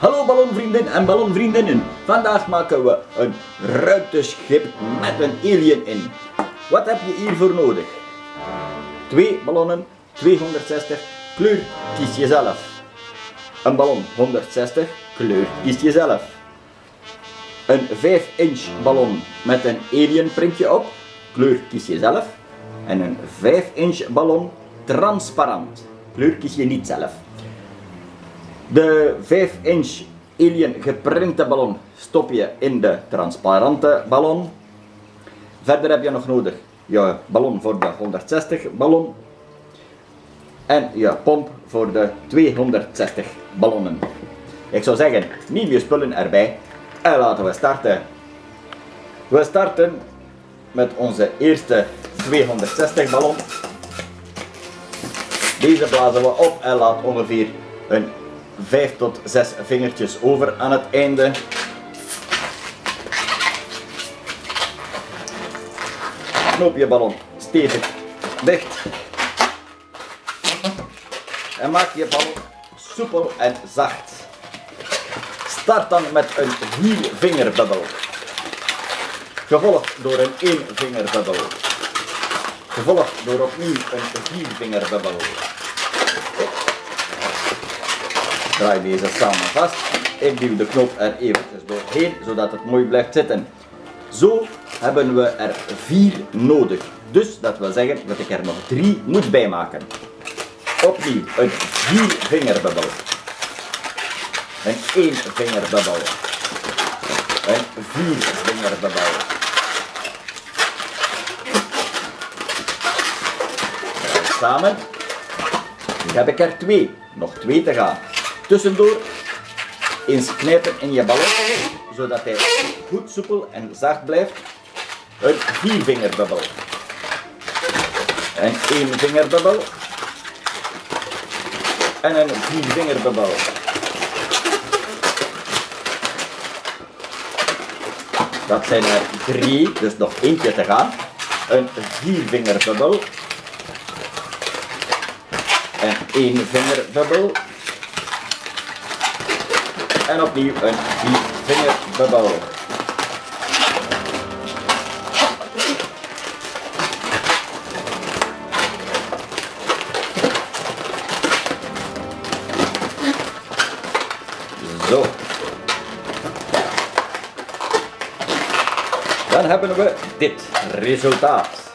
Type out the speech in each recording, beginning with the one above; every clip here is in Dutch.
Hallo ballonvrienden en ballonvriendinnen. Vandaag maken we een ruimteschip met een alien in. Wat heb je hiervoor nodig? Twee ballonnen, 260, kleur kies je zelf. Een ballon 160, kleur kies je zelf. Een 5 inch ballon met een alien printje op, kleur kies je zelf. En een 5 inch ballon transparant, kleur kies je niet zelf. De 5 inch alien geprinte ballon stop je in de transparante ballon. Verder heb je nog nodig je ballon voor de 160 ballon en je pomp voor de 260 ballonnen. Ik zou zeggen, neem je spullen erbij en laten we starten. We starten met onze eerste 260 ballon. Deze blazen we op en laat ongeveer een 5 tot 6 vingertjes over aan het einde. Knoop je ballon stevig dicht. En maak je ballon soepel en zacht. Start dan met een 4 vingerbubbel. Gevolgd door een 1 vingerbubbel. Gevolgd door opnieuw een 4 vingerbubbel. Draai deze samen vast. Ik duw de knop er eventjes doorheen, zodat het mooi blijft zitten. Zo hebben we er 4 nodig. Dus dat wil zeggen dat ik er nog 3 moet bijmaken. Opnieuw een 4 vingerbubbel. Een 1 vingerbubbel. Een 4 vingerbubbel. Samen. Nu heb ik er 2. Nog 2 te gaan. Tussendoor eens knijpen in je ballon, zodat hij goed soepel en zacht blijft. Een viervingerbubbel. Een éénvingerbubbel. En een viervingerbubbel. Dat zijn er drie, dus nog eentje te gaan. Een viervingerbubbel. Een éénvingerbubbel. En opnieuw een viervingerbubbel. Zo. Dan hebben we dit resultaat.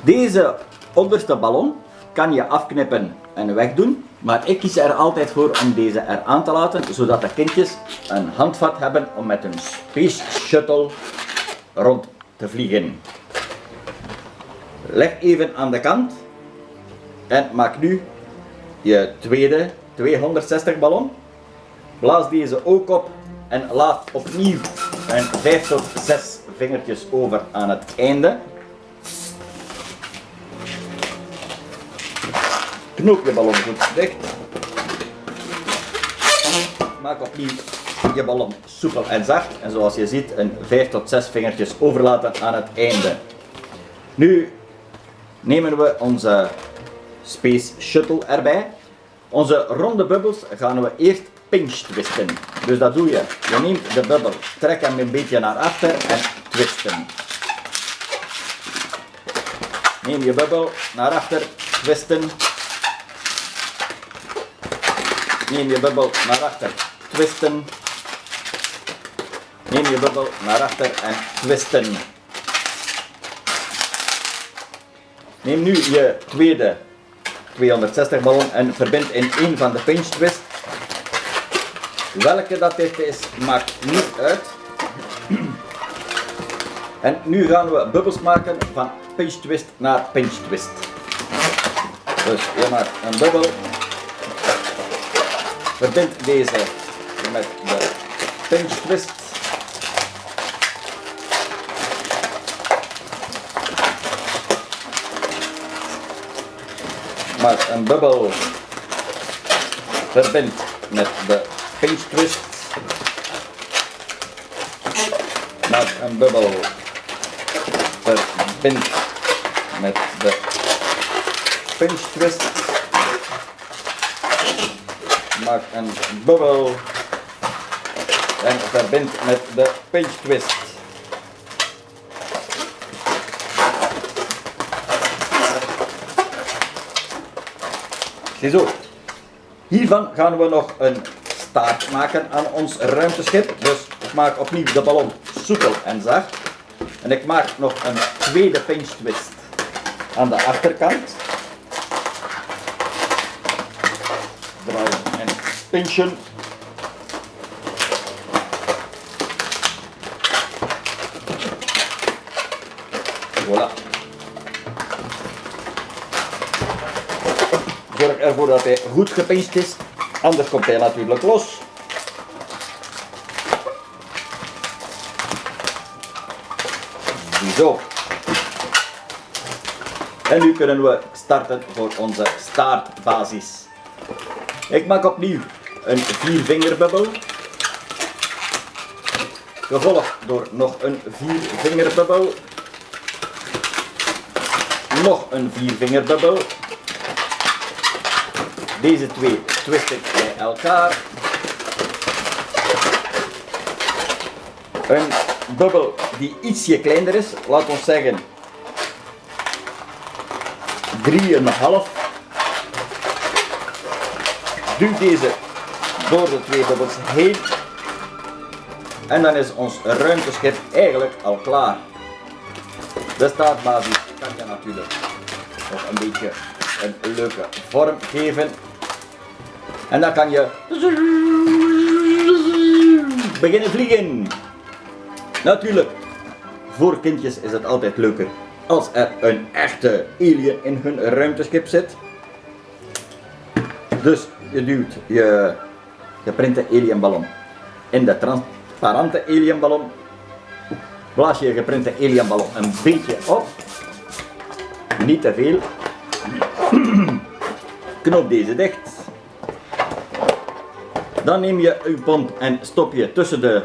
Deze onderste ballon kan je afknippen en wegdoen, maar ik kies er altijd voor om deze er aan te laten, zodat de kindjes een handvat hebben om met een Space Shuttle rond te vliegen. Leg even aan de kant en maak nu je tweede 260 ballon. Blaas deze ook op en laat opnieuw een 5 tot 6 vingertjes over aan het einde. Knoop je ballon goed dicht. Maak opnieuw je ballon soepel en zacht. En zoals je ziet, een 5 tot 6 vingertjes overlaten aan het einde. Nu nemen we onze Space Shuttle erbij. Onze ronde bubbels gaan we eerst pinch twisten. Dus dat doe je. Je neemt de bubbel, trek hem een beetje naar achter en twisten. Neem je bubbel naar achter, twisten. Neem je bubbel naar achter, twisten. Neem je bubbel naar achter en twisten. Neem nu je tweede 260 ballon en verbind in één van de pinch twist. Welke dat dit is, maakt niet uit. En nu gaan we bubbels maken van pinch twist naar pinch twist. Dus je maakt een bubbel. Verbind deze met de pinch twist. maak een bubbel, verbind met de pinch twist, maak een bubbel, verbind met de pinch twist, Maak een bubbel. En verbind met de pinch twist. Ziezo. Hiervan gaan we nog een staart maken aan ons ruimteschip. Dus ik maak opnieuw de ballon soepel en zacht. En ik maak nog een tweede pinch twist aan de achterkant. Draaien en pinchen. Voilà. Zorg ervoor dat hij goed gepincht is, anders komt hij natuurlijk los. Zo. En nu kunnen we starten voor onze staartbasis. Ik maak opnieuw een viervingerbubbel. Gevolgd door nog een viervingerbubbel. Nog een viervingerbubbel. Deze twee twist ik bij elkaar. Een bubbel die ietsje kleiner is, laat ons zeggen 3,5. Duw deze door de twee bubbels heen. En dan is ons ruimteschip eigenlijk al klaar. De startbasis kan je natuurlijk nog een beetje een leuke vorm geven. En dan kan je beginnen vliegen. Natuurlijk, voor kindjes is het altijd leuker als er een echte alien in hun ruimteschip zit. Dus je duwt je geprinte alienballon in de transparante alienballon. Blaas je je geprinte alienballon een beetje op. Niet te veel. Knoop deze dicht. Dan neem je uw pomp en stop je tussen de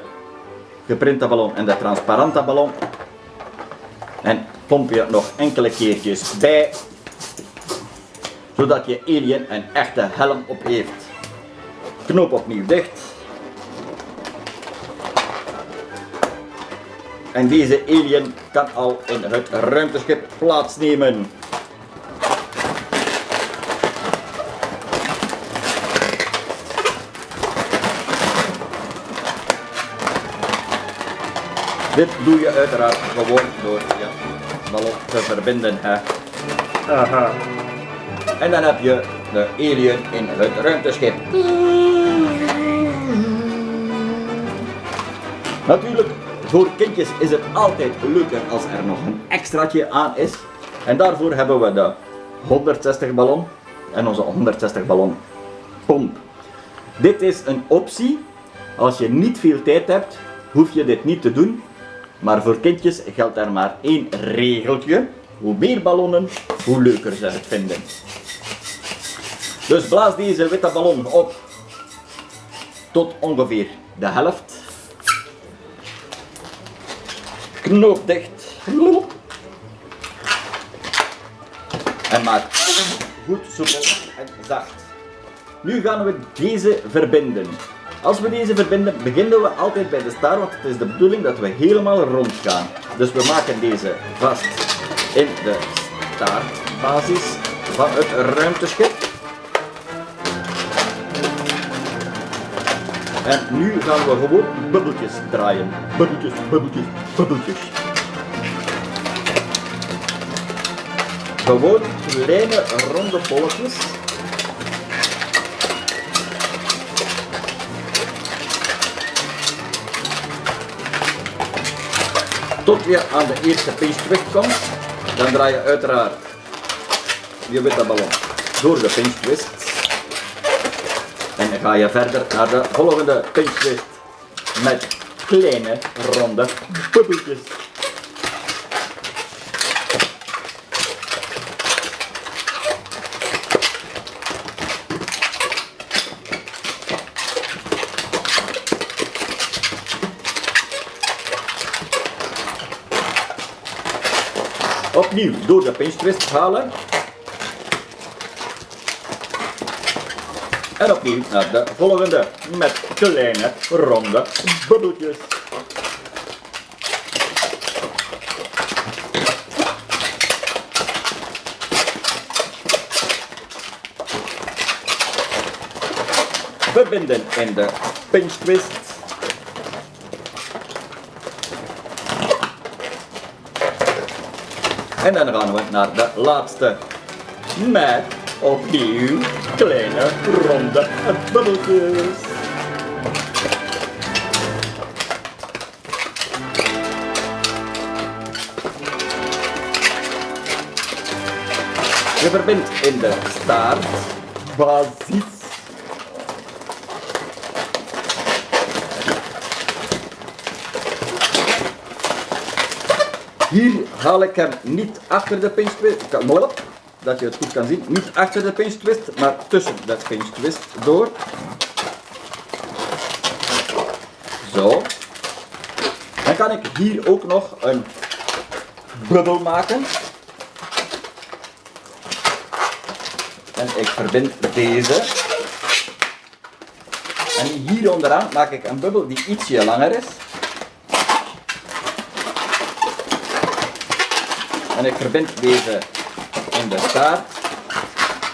geprinte ballon en de transparante ballon. En pomp je nog enkele keertjes bij. Zodat je alien een echte helm op heeft. Knoop opnieuw dicht. En deze alien kan al in het ruimteschip plaatsnemen. Dit doe je uiteraard gewoon door je ballon te verbinden. Hè. Aha. En dan heb je de alien in het ruimteschip. Natuurlijk, voor kindjes is het altijd leuker als er nog een extraatje aan is. En daarvoor hebben we de 160 ballon en onze 160 ballon pomp. Dit is een optie. Als je niet veel tijd hebt, hoef je dit niet te doen. Maar voor kindjes geldt er maar één regeltje. Hoe meer ballonnen, hoe leuker ze het vinden. Dus blaas deze witte ballon op tot ongeveer de helft. Knoop dicht. En maak goed soepel en zacht. Nu gaan we deze verbinden. Als we deze verbinden, beginnen we altijd bij de staart, want het is de bedoeling dat we helemaal rond gaan. Dus we maken deze vast in de staartbasis van het ruimteschip. En nu gaan we gewoon bubbeltjes draaien. Bubbeltjes, bubbeltjes, bubbeltjes. Gewoon kleine ronde bolletjes. Tot je aan de eerste pinch twist komt, dan draai je uiteraard je witte ballon door de pinch twist. En dan ga je verder naar de volgende pinch twist met kleine ronde bubbeltjes. Opnieuw door de pinch halen. En opnieuw naar de volgende met kleine ronde bubbeltjes. Verbinden in de pinch twist. En dan gaan we naar de laatste met opnieuw kleine ronde bubbeltjes. Je verbindt in de staart basis. Hier haal ik hem niet achter de pinch dat je het goed kan zien, niet achter de pinch twist, maar tussen de pinch twist door. Zo. Dan kan ik hier ook nog een bubbel maken. En ik verbind deze. En hier onderaan maak ik een bubbel die ietsje langer is. En ik verbind deze in de staart.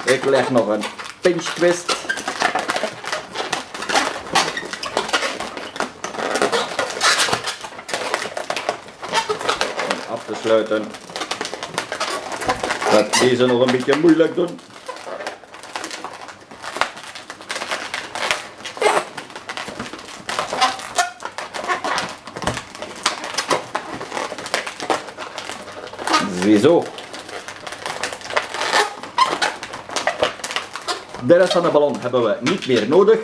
Ik leg nog een pinch twist. Om af te sluiten. Dat deze nog een beetje moeilijk doen. Ziezo. De rest van de ballon hebben we niet meer nodig.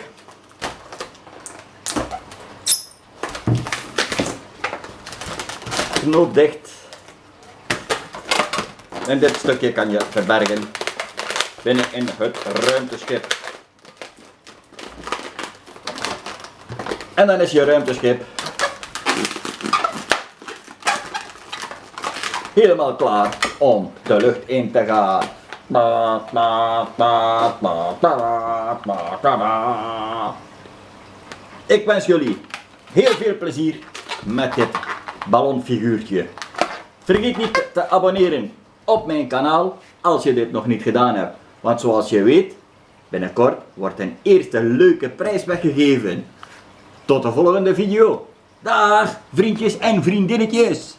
Knoop dicht. En dit stukje kan je verbergen binnen in het ruimteschip. En dan is je ruimteschip helemaal klaar om de lucht in te gaan. Ik wens jullie heel veel plezier met dit ballonfiguurtje. Vergeet niet te abonneren op mijn kanaal als je dit nog niet gedaan hebt. Want zoals je weet, binnenkort wordt een eerste leuke prijs weggegeven. Tot de volgende video. Dag vriendjes en vriendinnetjes.